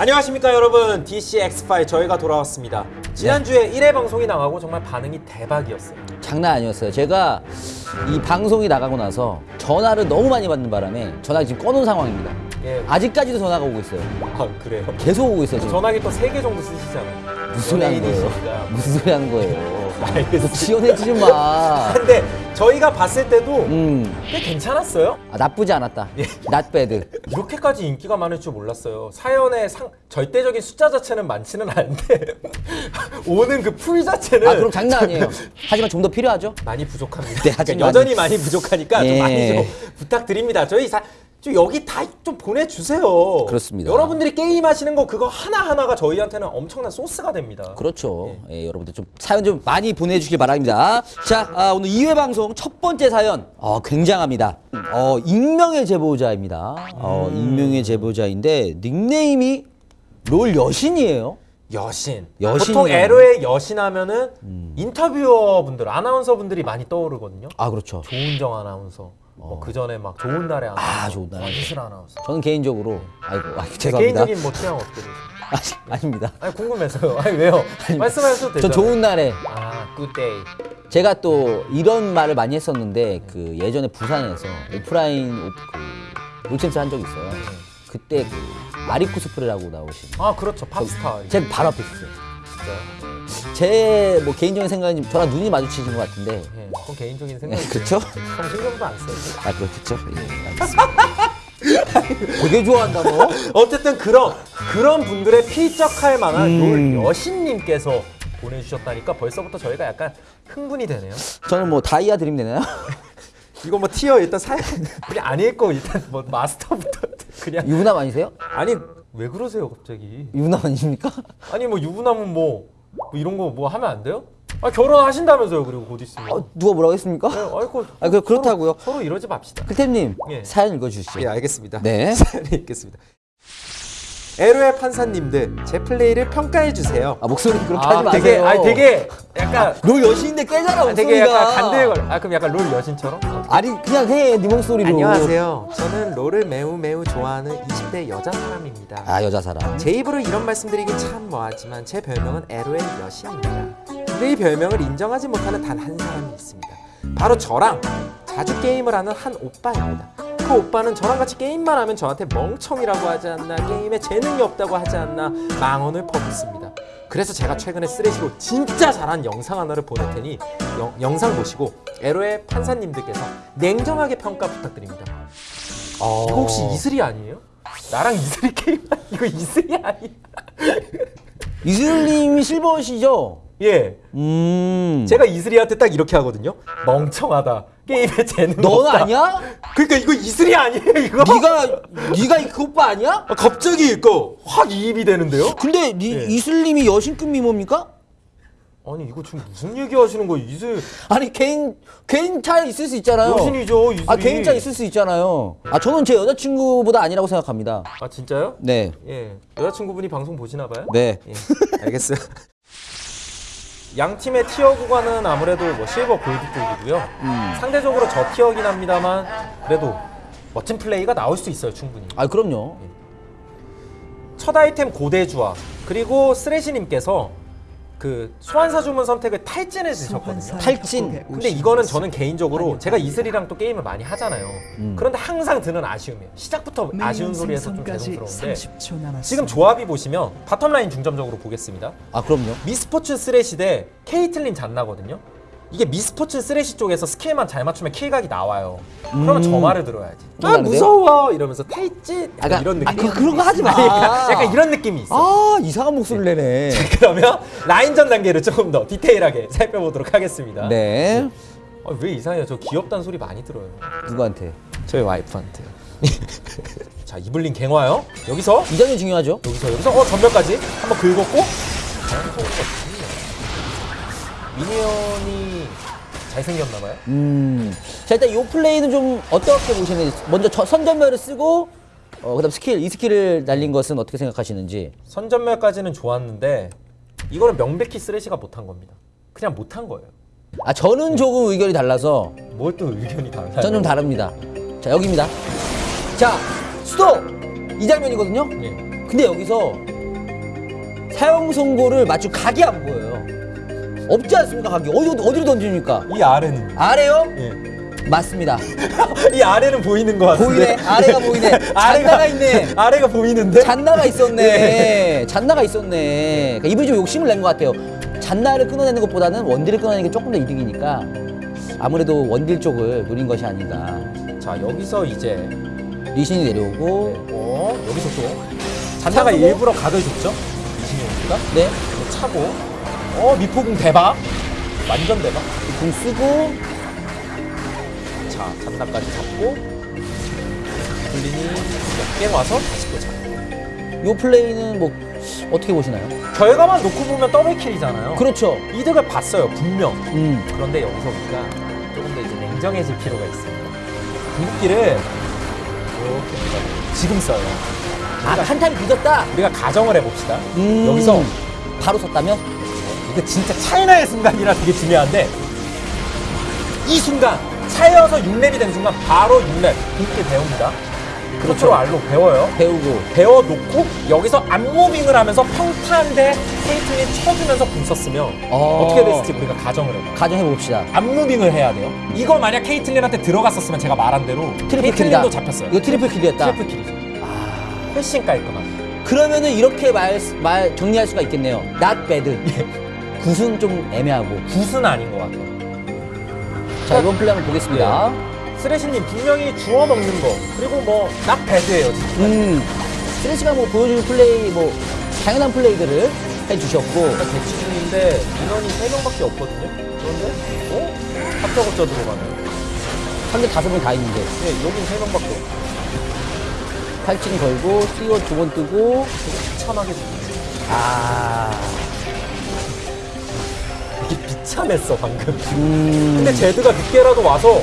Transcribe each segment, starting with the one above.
안녕하십니까 여러분 DCX5 저희가 돌아왔습니다 지난주에 1회 방송이 나가고 정말 반응이 대박이었어요 장난 아니었어요. 제가 이 방송이 나가고 나서 전화를 너무 많이 받는 바람에 전화가 지금 꺼놓은 상황입니다. 예. 아직까지도 전화가 오고 있어요. 아 그래요? 계속 오고 있어요 지금. 전화기 또 3개 정도 쓰시잖아요 무슨 소리 하는 거예요? 무슨 소리 하는 거예요? 지원해주지 좀 마. 근데 저희가 봤을 때도 음, 꽤 괜찮았어요 아, 나쁘지 않았다. 예. not bad. 이렇게까지 인기가 많을 줄 몰랐어요 사연의 상, 절대적인 숫자 자체는 많지는 않은데 오는 그 풀 자체는 아 그럼 장난 아니에요. 하지만 좀 더 필요하죠? 많이 부족합니다. 네, 그러니까 여전히 많이 부족하니까 좀 예. 많이 좀 부탁드립니다. 저희 사, 좀 여기 다 좀 보내주세요. 그렇습니다. 여러분들이 게임 하시는 거 그거 하나 하나가 저희한테는 엄청난 소스가 됩니다. 그렇죠. 예, 여러분들 좀 사연 좀 많이 보내주길 바랍니다. 자, 아, 오늘 2회 방송 첫 번째 사연 어, 굉장합니다. 어, 익명의 제보자입니다. 어, 음. 익명의 제보자인데 닉네임이 롤 여신이에요. 여신. 여신이요. 보통 LOL의 여신 하면은 인터뷰어 분들, 아나운서 분들이 많이 떠오르거든요. 아 그렇죠. 조은정 아나운서. 그 전에 막 조은나래 아나운서. 아, 조은나래 이슬 아나운서. 저는 개인적으로 아이고 아, 죄송합니다. 개인적인 뭐 취향 어떻게 되세요? 아, 아닙니다. 아니 궁금해서요. 아니 왜요? 말씀하셔도 되죠. 전 조은나래 아, good day. 제가 또 이런 말을 많이 했었는데 그 예전에 부산에서 오프라인 오, 그 롤챔스 한 적이 있어요. 그때 그 마리코 스프레라고 나오신 아 그렇죠 팝스타 제 바로 앞에 있었어요. 진짜 제 뭐 개인적인 생각은 저랑 눈이 마주치신 것 같은데 예, 그건 개인적인 생각이 그렇죠? 형 신경도 안 써요 아 그렇겠죠? 예, 알겠습니다. 되게 좋아한다 너. 어쨌든 그런 그런 분들의 필적할 만한 음. 롤 여신님께서 보내주셨다니까 벌써부터 저희가 약간 흥분이 되네요 저는 뭐 다이아 드림 되나요? 이거 뭐 티어 일단 사연 그냥 안 읽고 일단 뭐 마스터부터 그냥 유부남 아니세요? 아니 왜 그러세요 갑자기 유부남 아닙니까? 아니 뭐 유부남은 뭐, 뭐 이런 거 뭐 하면 안 돼요? 아 결혼하신다면서요 그리고 곧 있으면 어, 누가 뭐라고 했습니까? 네, 아이고 아, 그- 그렇다고요. 서로, 서로 이러지 맙시다 클템님 예. 사연 읽어주시죠. 예 알겠습니다 네. 사연 읽겠습니다 에로의 판사님들 제 플레이를 평가해 주세요 아 목소리 그렇게 하지 마세요. 되게 아니 되게 약간 롤 여신인데 꽤잖아 아, 목소리가. 되게 약간 간들걸 아 그럼 약간 롤 여신처럼? 아니 그냥 해네 목소리로. 안녕하세요 저는 롤을 매우 매우 좋아하는 20대 여자 사람입니다 아 여자 사람. 제 입으로 이런 말씀드리긴 참 뭐하지만 제 별명은 에로의 여신입니다 근데 이 별명을 인정하지 못하는 단 한 사람이 있습니다 바로 저랑 자주 게임을 하는 한 오빠입니다 그 오빠는 저랑 같이 게임만 하면 저한테 멍청이라고 하지 않나 게임에 재능이 없다고 하지 않나 망언을 퍼붓습니다 그래서 제가 최근에 쓰레시로 진짜 잘한 영상 하나를 보낼 테니 영- 영상 보시고 에로의 판사님들께서 냉정하게 평가 부탁드립니다 어. 이거 혹시 이슬이 아니에요? 나랑 이슬이 게임 이거 이슬이 아니야? 이슬님이 실버시죠? 예. 음. 제가 이슬이한테 딱 이렇게 하거든요. 멍청하다. 게임에 재능 넌 없다. 아니야? 그러니까 이거 이슬이 아니에요, 이거. 네가 네가 그 오빠 아니야? 아, 갑자기 이거 확 이입이 되는데요? 근데 니, 예. 이슬님이 여신급 미모입니까? 아니 이거 지금 무슨 얘기하시는 거예요, 이슬? 아니 개인 개인 차이 있을 수 있잖아요. 여신이죠, 이슬이. 아 개인 차이 있을 수 있잖아요. 아 저는 제 여자친구보다 아니라고 생각합니다. 아 진짜요? 네. 예. 여자친구분이 방송 보시나 봐요? 네. 예. 알겠어요. 양 팀의 티어 구간은 아무래도 뭐 실버 골드 쪽이고요. 음. 상대적으로 저 티어긴 합니다만 그래도 멋진 플레이가 나올 수 있어요, 충분히. 아 그럼요. 첫 아이템 고대주와 그리고 쓰레시님께서 그 소환사 주문 선택을 탈진해 주셨거든요. 탈진. 근데 이거는 저는 개인적으로 제가 이슬이랑 또 게임을 많이 하잖아요. 그런데 항상 드는 아쉬움이에요. 시작부터 아쉬운 소리에서 좀 죄송스러운데 지금 조합이 보시면 bottom line 중점적으로 보겠습니다. 아 그럼요. 미스포츈 쓰레시 대 케이틀린 잔나거든요. 이게 미스포츈 쓰레시 쪽에서 skill만 잘 맞추면 kill각이 나와요. 그러면 저 말을 들어야지. 아? 무서워 이러면서 아, 약간 이런 아, 느낌. 그, 그런 거 하지 마. 아니, 그러니까 약간 이런 느낌이 있어. 아 이상한 목소리 내네. 그러면 라인전 단계를 조금 더 디테일하게 살펴보도록 하겠습니다. 네. 아, 왜 이상해요? 저 귀엽다는 소리 많이 들어요. 누구한테? 저희 와이프한테요. 자 이블린 갱화요. 여기서 이 점이 중요하죠. 여기서 여기서 어 점멸까지 한번 긁었고 minion이 잘생겼나 봐요. 음. 자 일단 이 플레이는 좀 어떻게 보시는지 먼저 저 선점멸을 쓰고 어 그 다음 스킬 이 skill을 날린 것은 어떻게 생각하시는지. 선점멸까지는 좋았는데 이거는 명백히 쓰레시가 못한 겁니다. 그냥 못한 거예요. 아 저는 조금 의견이 달라서 뭘 또 의견이 달라요? 저는 좀 다릅니다. 자 여기입니다. 자 수도 이 장면이거든요. 예. 근데 여기서 사용 선고를 맞출 각이 안 보여요. 없지 않습니까 각이? 어디 어디로 던집니까? 이 아래는 아래요? 예. 맞습니다. 이 아래는 보이는 것 같은데. 보이네. 아래가 보이네. 잔나가 있네. 아래가 보이는데. 잔나가 있었네. 잔나가 있었네. 그러니까 이분이 좀 욕심을 낸 것 같아요. 잔나를 끊어내는 것보다는 원딜을 끊어내는 게 조금 더 이득이니까 아무래도 원딜 쪽을 노린 것이 아닌가. 자 여기서 이제 리신이 내려오고 어 여기서 또 잔나가 차고. 일부러 각을 줬죠. 이신용기가 네. 차고 어 미포궁 대박 완전 대박. 궁 쓰고 자 잔나까지 잡고 블린이 몇개 와서 다시 또 잡고 요 플레이는 뭐 어떻게 보시나요? 결과만 놓고 보면 double kill이잖아요. 그렇죠. 이득을 봤어요 분명. 음. 그런데 여기서 우리가 조금 더 이제 냉정해질 필요가 있습니다. 궁극기를 이렇게 지금 써요. 아, 한 타임 늦었다. 우리가 가정을 해봅시다. 음. 여기서 바로 썼다면? 이거 진짜 찰나의 순간이라 되게 중요한데 이 순간 차이여서 6렙이 된 순간 바로 6렙 궁극기 배웁니다. 그렇죠. R로 배워요. 배우고 배워놓고 여기서 앞moving을 하면서 평타인데 케이틀린 쳐주면서 궁 썼으면 어. 어떻게 됐을지 우리가 가정을 해봐요. 가정해 봅시다. 앞moving을 해야 돼요. 이거 만약 케이틀린한테 들어갔었으면 제가 말한 대로 triple. 케이틀린도 잡혔어요. 이거 triple kill이었다. triple kill이죠. 훨씬 깔끔한. 그러면은 이렇게 말, 말 정리할 수가 있겠네요. Not bad. good은 좀 애매하고. good은 아닌 것 같아요. 자 이번 플레이 한번 보겠습니다. 쓰레시님 분명히 주워 먹는 거 그리고 뭐딱 배드예요. 진짜. 음. 스레시가 뭐 보여주는 플레이 뭐 당연한 플레이들을 해주셨고 대치 중인데 인원이 3명밖에 없거든요. 그런데 어? 합작업자 들어가네. 상대 다섯 명 다 있는데 네, 여긴 3명밖에 없고 팔찌 걸고 띄워 두번 뜨고 죽이지. 아. 이게 비참했어 방금. 음. 근데 제드가 늦게라도 와서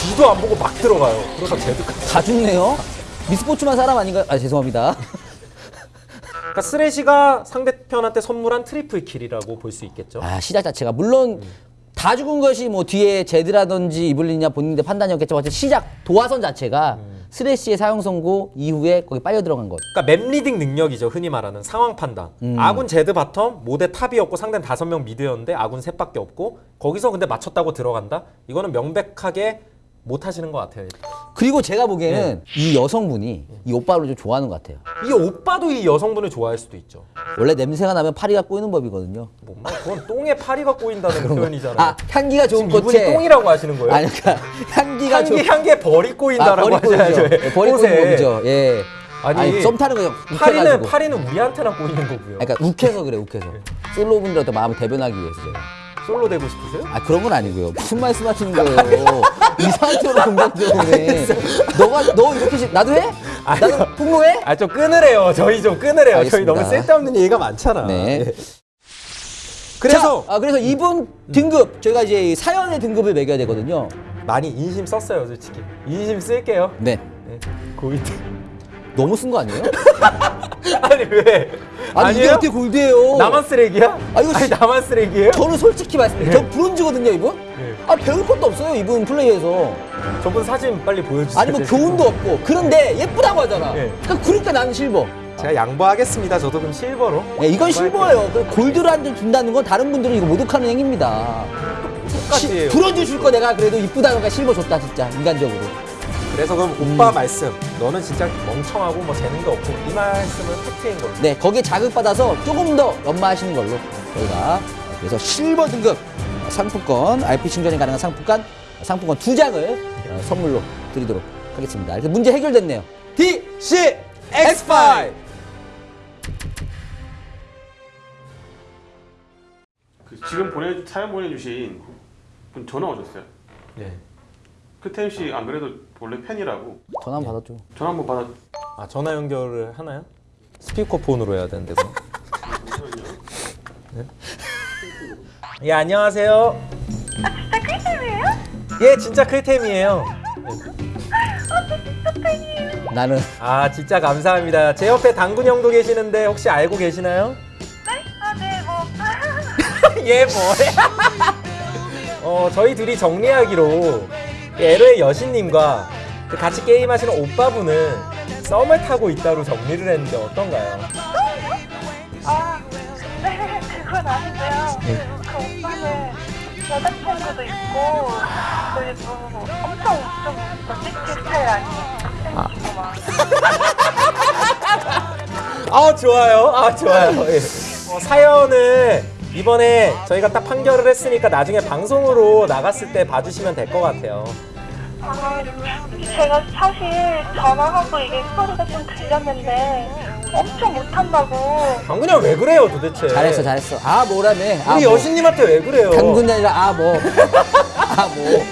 뒤도 안 보고 막 들어가요. 그래서 제드까지. 다 죽네요. 미스포츈만 사람 아닌가? 아 죄송합니다. 그러니까 쓰레시가 상대편한테 선물한 triple kill이라고 볼 수 있겠죠. 아 시작 자체가 물론 다 죽은 것이 뭐 뒤에 제드라든지 이블린이냐 본인들 판단이었겠지만 어쨌든 시작 도화선 자체가 스레시의 사형 선고 이후에 거기 빨려 들어간 것. 그러니까 map reading 능력이죠. 흔히 말하는 상황 판단. 아군 제드 bottom, 모데 top이었고 상대는 다섯 명 mid였는데 아군 셋밖에 없고 거기서 근데 맞췄다고 들어간다? 이거는 명백하게 못 하시는 것 같아요. 그리고 제가 보기에는 이 여성분이 이 오빠를 좀 좋아하는 것 같아요. 이 오빠도 이 여성분을 좋아할 수도 있죠. 원래 냄새가 나면 파리가 꼬이는 법이거든요. 뭔가 그건 똥에 파리가 꼬인다는 표현이잖아요. 아 향기가 좋은 지금 이분이 꽃에 똥이라고 하시는 거예요? 아니 그러니까 향기가 향기 좋은 향기에 벌이 꼬인다라고 아, 하셔야죠. 예, 벌이 꼬이는 법이죠. 예. 아니, 아니, 썸 타는 거 파리는. 파리는 우리한테나 꼬이는 거고요. 그러니까 욱해서 그래 욱해서. 솔로분들한테 마음을 대변하기 위해서 제가. 솔로 되고 싶으세요? 아 그런 건 아니고요. 무슨 말씀하시는 거예요? 이상한 쪽으로 공격적이네. 너가 너 이렇게 시- 나도 해? 나도 폭로해? 아 좀 끊으래요. 저희 좀 끊으래요. 저희 알겠습니다. 너무 쓸데없는 얘기가 많잖아. 네. 예. 그래서 자, 아 그래서 이분 등급 저희가 이제 사연의 등급을 매겨야 되거든요. 많이 인심 썼어요, 솔직히. 인심 쓸게요. 네. 네. 고이드. 너무 쓴 거 아니에요? 아니 왜? 아니 이게 아니에요? 어떻게 골드예요? 나만 쓰레기야? 아, 이거 아니 진- 나만 쓰레기예요? 저는 솔직히 말씀드려요. 저 브론즈거든요 이분. 네. 아 배울 것도 없어요 이분 플레이에서. 저분 사진 빨리 보여주세요. 아니 뭐 교훈도 없고 그런데 예쁘다고 하잖아. 네. 그러니까 그러니까 나는 실버. 제가 양보하겠습니다. 저도 그럼 실버로. 예, 이건 실버예요. 그 골드를 한점 준다는 건 다른 분들은 이거 모독하는 행위입니다. 브론즈 줄거 내가 그래도 이쁘다니까 실버 줬다 진짜 인간적으로. 그래서 그럼 음. 오빠 말씀. 너는 진짜 멍청하고 뭐 재능도 없고 이 말씀은 팩트인 걸로. 네 거기에 자극받아서 조금 더 연마하시는 걸로 저희가 그래서 실버 등급 상품권 RP 충전이 가능한 상품권 상품권 두 장을 어, 선물로 드리도록 하겠습니다. 이렇게 문제 해결됐네요. DC X5. 그 지금 보내 사연 보내주신 분 전화 오셨어요. 네. 크템 씨안 그래도 원래 팬이라고 전화 한번 받아줘. 전화 한번 받아. 아 전화 연결을 하나요? 스피커폰으로 해야 되는데 서 네? 예 안녕하세요. 아 진짜 클템이에요? 예 진짜 클템이에요. 나는 아 진짜 감사합니다. 제 옆에 당군 형도 계시는데 혹시 알고 계시나요? 아, 네, 뭐. 얘 뭐야? 어 저희 둘이 정리하기로 그 LO의 여신님과 그 같이 게임하시는 오빠분은 썸을 타고 있다로 정리를 했는데 어떤가요? 여자친구도 있고, 그리고 엄청 좀 멋지게 스타일 아니에요? 아 좋아요. 아 좋아요. 예. 어, 사연을 이번에 저희가 딱 판결을 했으니까 나중에 방송으로 나갔을 때 봐주시면 될 것 같아요. 아, 제가 사실 전화하고 이게 소리가 좀 들렸는데 엄청 못한다고. 방근이 왜 그래요 도대체? 잘했어, 잘했어. 아, 뭐라네. 아, 우리 뭐. 여신님한테 왜 그래요? 당근이 아니라 아, 뭐. 아, 뭐.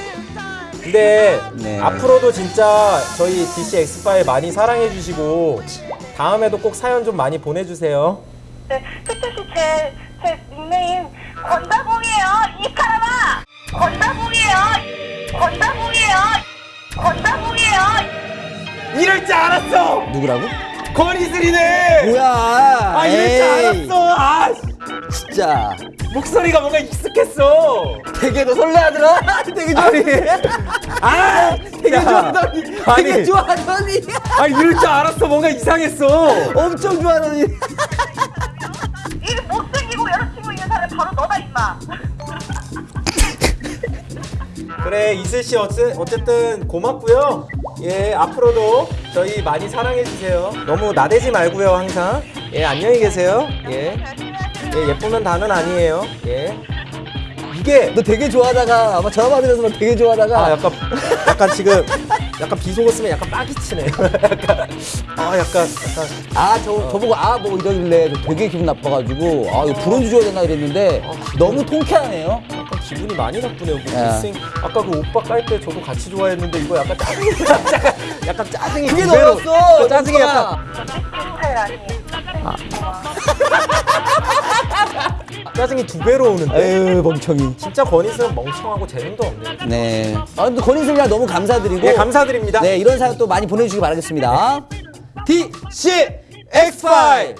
근데 네. 앞으로도 진짜 저희 DC 엑스파일 많이 사랑해 주시고 다음에도 꼭 사연 좀 많이 보내주세요. 네, 뜻뜻이 제, 제 닉네임 권다봉이에요, 이 사람아! 권다봉이에요! 권다봉이에요! 권다봉이에요! 이럴 줄 알았어. 누구라고? 권이슬이네. 뭐야. 아 이럴 에이, 줄 알았어. 아 진짜. 목소리가 뭔가 익숙했어. 되게 너 설레하더라. 되게 좋아하더니. 아 되게 좋아하더니. 되게 아니. 좋아하더니. 아 이럴 줄 알았어. 뭔가 이상했어. 엄청 좋아하더니. 이 못생기고 여자친구 있는 사람 바로 너다, 임마! 그래 이슬 씨 어째, 어쨌든 고맙고요. 예 앞으로도 저희 많이 사랑해 주세요. 너무 나대지 말고요 항상. 예 안녕히 계세요. 예. 예 예쁘면 다는 아니에요. 예. 이게 너 되게 좋아하다가 아마 전화 받으면서 너 되게 좋아하다가 아 약간 약간 지금 약간 비 속았으면 약간 빡이치네. 약간 아 약간 약간 아, 저, 저보고 아, 뭐 이러길래 저 되게 기분 나빠가지고 아, 이거 브론즈 줘야 되나 이랬는데 너무 통쾌하네요. 기분이 많이 나쁘네요. 뭐 야. 생 아까 그 오빠 깔 때 저도 같이 좋아했는데 이거 약간 짜증이 약간, 약간 짜증이 그게 너였어! 그 짜증이 약간 막. 짜증이 두 배로 오는데. 에휴, 멍청이. 진짜 권희슬은 멍청하고 재능도 없네. 네. 아, 근데 권인슬이랑 너무 감사드리고. 예 감사드립니다. 네, 이런 사연 또 많이 보내주시기 바라겠습니다. DC X5